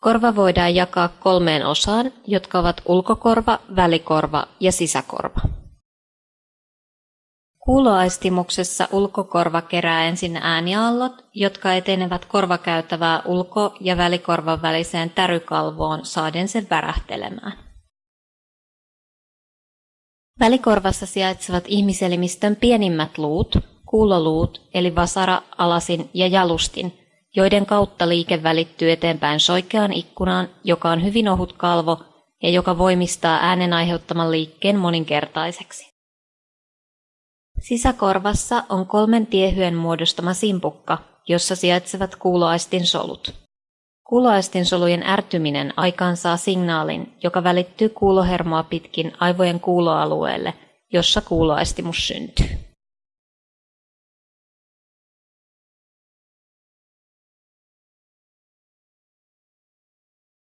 Korva voidaan jakaa kolmeen osaan, jotka ovat ulkokorva, välikorva ja sisäkorva. Kuuloaistimuksessa ulkokorva kerää ensin ääniaallot, jotka etenevät korvakäytävää ulko- ja välikorvan väliseen tärykalvoon saaden sen värähtelemään. Välikorvassa sijaitsevat ihmiselimistön pienimmät luut, kuuloluut eli vasara, alasin ja jalustin, joiden kautta liike välittyy eteenpäin soikeaan ikkunaan, joka on hyvin ohut kalvo ja joka voimistaa äänen aiheuttaman liikkeen moninkertaiseksi. Sisäkorvassa on kolmen tiehyen muodostama simpukka, jossa sijaitsevat kuuloaistin solut. Kuuloaistin solujen ärtyminen aikaansaa signaalin, joka välittyy kuulohermoa pitkin aivojen kuuloalueelle, jossa kuuloaistimus syntyy.